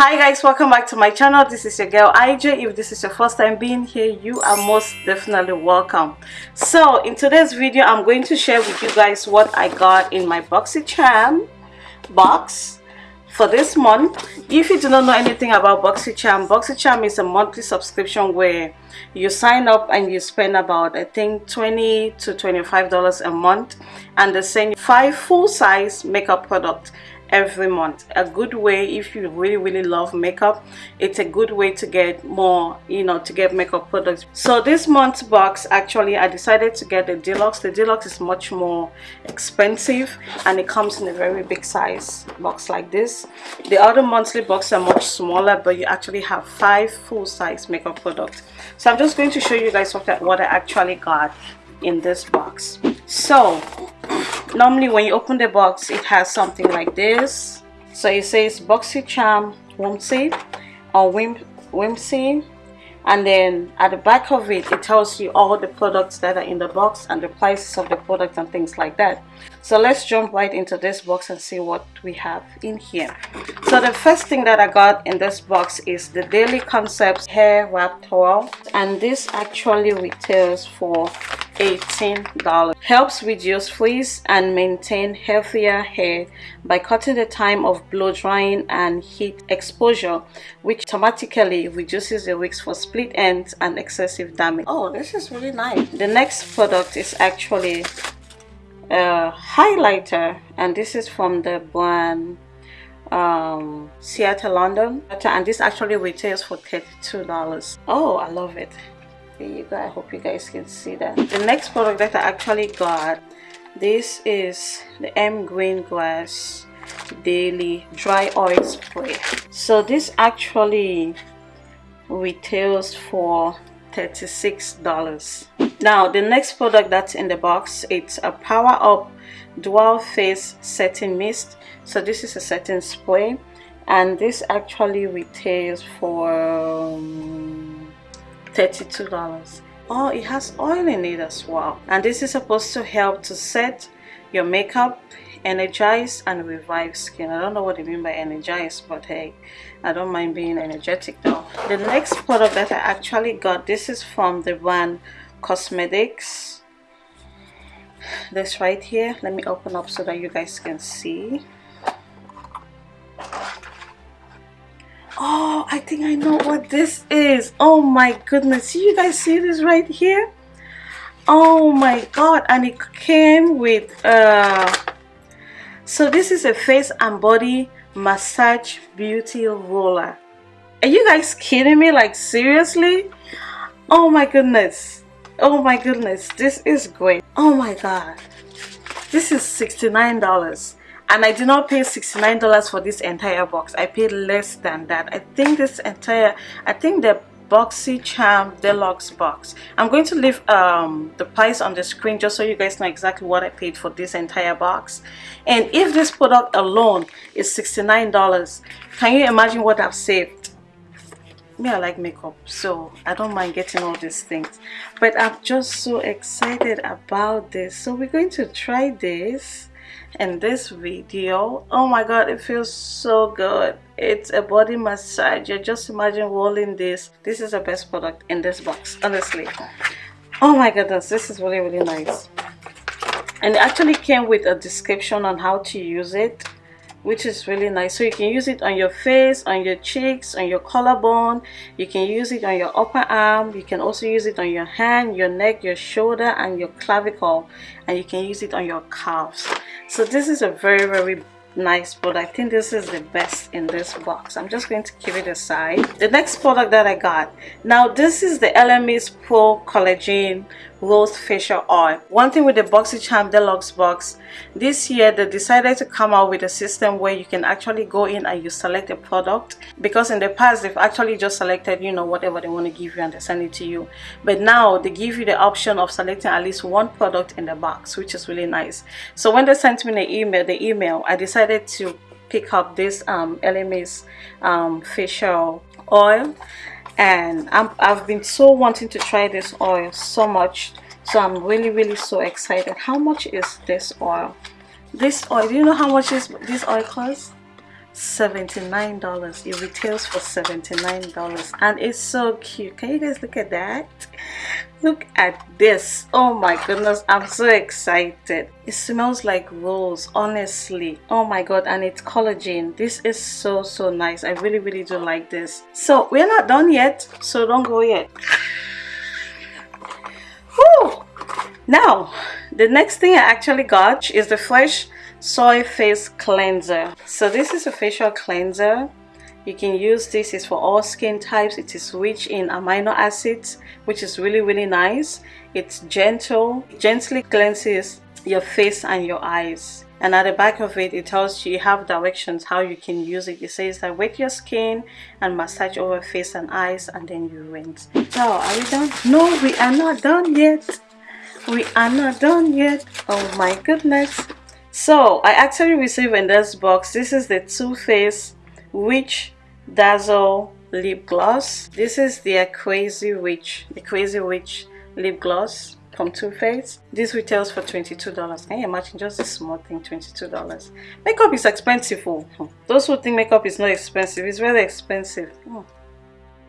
hi guys welcome back to my channel. This is your girl IJ if this is your first time being here you are most definitely welcome. So in today's video I'm going to share with you guys what I got in my BoxyCharm box for this month. If you do not know anything about BoxyCharm BoxyCharm is a monthly subscription where you sign up and you spend about I think 20 to 25 dollars a month and they send you five full-size makeup products every month. A good way if you really really love makeup it's a good way to get more you know to get makeup products. So this month's box actually i decided to get the deluxe. The deluxe is much more expensive and it comes in a very big size box like this. The other monthly box are much smaller but you actually have five full-size makeup products. So i'm just going to show you guys what I, what I actually got in this box. So normally when you open the box it has something like this. So it says BoxyCharm Whimsy or Whim Whimsy. And then at the back of it it tells you all the products that are in the box and the prices of the products and things like that. So let's jump right into this box and see what we have in here. So the first thing that i got in this box is the daily concepts hair wrap towel. And this actually retails for $18. Helps reduce frizz and maintain healthier hair by cutting the time of blow drying and heat exposure, which automatically reduces the risk for split ends and excessive damage. Oh, this is really nice. The next product is actually a highlighter and this is from the brand um Ciaté London and this actually retails for 32 dollars oh i love it there you go i hope you guys can see that. The next product that i actually got this is the m green glass daily dry oil spray. So this actually retails for 36 dollars. Now the next product that's in the box it's a power up dual face setting mist. So this is a setting spray and this actually retails for um, $32 oh it has oil in it as well. And this is supposed to help to set your makeup energize and revive skin. I don't know what they mean by energize but hey i don't mind being energetic though. The next product that i actually got this is from the brand cosmetics. This right here let me open up so that you guys can see oh i think i know what this is. Oh my goodness. You guys see this right here? Oh my god. And it came with uh so this is a face and body massage beauty roller. Are you guys kidding me? Like seriously? Oh my goodness. Oh my goodness. This is great. Oh my god. This is 69 dollars and I did not pay $69 for this entire box. I paid less than that. I think this entire I think the BoxyCharm Deluxe box. I'm going to leave um, the price on the screen just so you guys know exactly what I paid for this entire box. And if this product alone is $69 can you imagine what I've saved? Me I like makeup so I don't mind getting all these things. But I'm just so excited about this. So we're going to try this in this video oh my god it feels so good. It's a body massager just imagine rolling this. This is the best product in this box honestly. Oh my goodness this is really really nice. And it actually came with a description on how to use it which is really nice. So you can use it on your face on your cheeks on your collarbone. You can use it on your upper arm. You can also use it on your hand your neck your shoulder and your clavicle. And you can use it on your calves. So this is a very very nice but i think this is the best in this box. I'm just going to keep it aside. The next product that i got. Now this is the Elemis pro collagen rose facial oil. One thing with the boxycharm deluxe box this year they decided to come out with a system where you can actually go in and you select a product. Because in the past they've actually just selected you know whatever they want to give you and they send it to you. But now they give you the option of selecting at least one product in the box which is really nice. So when they sent me the email the email i decided to pick up this um Elemis um facial oil. And i have been so wanting to try this oil so much. So I'm really really so excited. How much is this oil? This oil do you know how much is this oil costs $79 it retails for $79 and it's so cute. Can you guys look at that? Look at this. Oh my goodness i'm so excited. It smells like rose honestly. Oh my god and it's collagen. This is so so nice. I really really do like this. So we're not done yet so don't go yet. Whew. now the next thing i actually got is the fresh soy face cleanser. So this is a facial cleanser. You can use this is for all skin types. It is rich in amino acids which is really really nice. It's gentle gently cleanses your face and your eyes. And at the back of it it tells you you have directions how you can use it. It says that wet your skin and massage over face and eyes and then you rinse. So are we done? No we are not done yet. We are not done yet. Oh my goodness so i actually received in this box this is the Too Faced Witch Dazzle lip gloss. This is the crazy witch the crazy witch lip gloss from Too Faced. This retails for 22 dollars. Can you imagine just a small thing 22 dollars? Makeup is expensive oh. Those who think makeup is not expensive it's really expensive. Oh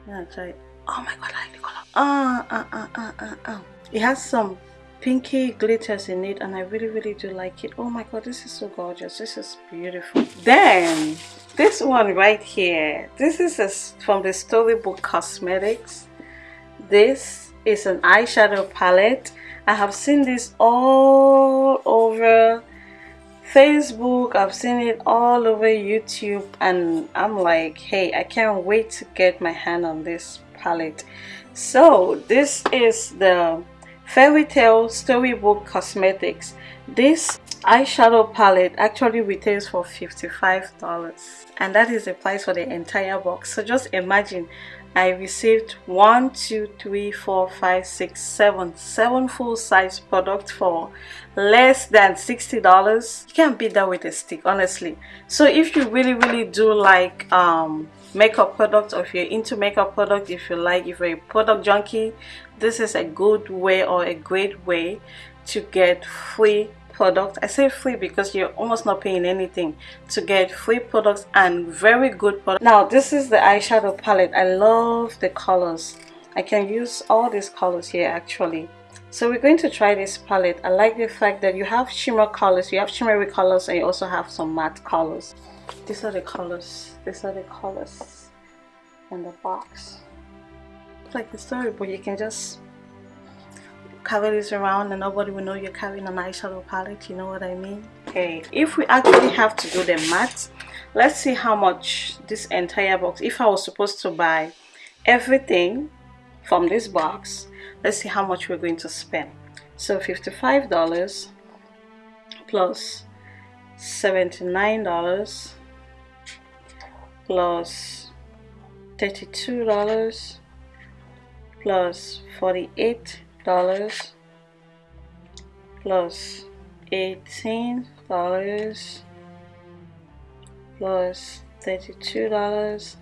yeah try it. oh my god i like the color. Ah uh, uh, uh, uh. it has some pinky glitters in it and I really really do like it. Oh my god this is so gorgeous. This is beautiful. Then this one right here. This is a, from the Storybook Cosmetics. This is an eyeshadow palette. I have seen this all over Facebook. I've seen it all over YouTube and I'm like hey I can't wait to get my hand on this palette. So this is the Fairy Tale Storybook Cosmetics. This eyeshadow palette actually retails for $55 and that is the price for the entire box. So just imagine I received one, two, three, four, five, six, seven, seven full-size products for less than $60. You can't beat that with a stick, honestly. So if you really, really do like um, makeup products or if you're into makeup products, if you like, if you're a product junkie, this is a good way or a great way to get free products i say free because you're almost not paying anything. To get free products and very good products now this is the eyeshadow palette. I love the colors. I can use all these colors here actually. So we're going to try this palette. I like the fact that you have shimmer colors you have shimmery colors and you also have some matte colors these are the colors. These are the colors in the box. Like the story but you can just carry this around and nobody will know you're carrying an eyeshadow palette you know what I mean? Okay if we actually have to do the math let's see how much this entire box if I was supposed to buy everything from this box let's see how much we're going to spend. So $55 plus $79 plus $32 plus plus 48 dollars plus plus 18 dollars plus plus 32 dollars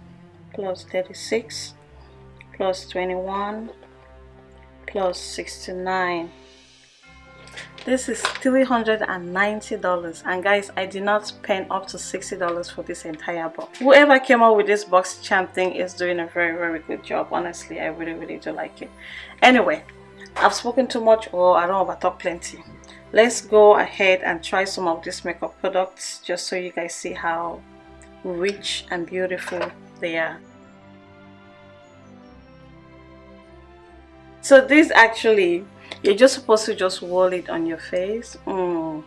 plus 36 plus 21 plus 69 this is $390 and guys I did not spend up to $60 for this entire box. Whoever came up with this box charm thing is doing a very very good job. Honestly I really really do like it. Anyway I've spoken too much or I don't over talk plenty. Let's go ahead and try some of these makeup products just so you guys see how rich and beautiful they are so this actually you're just supposed to just roll it on your face. Mm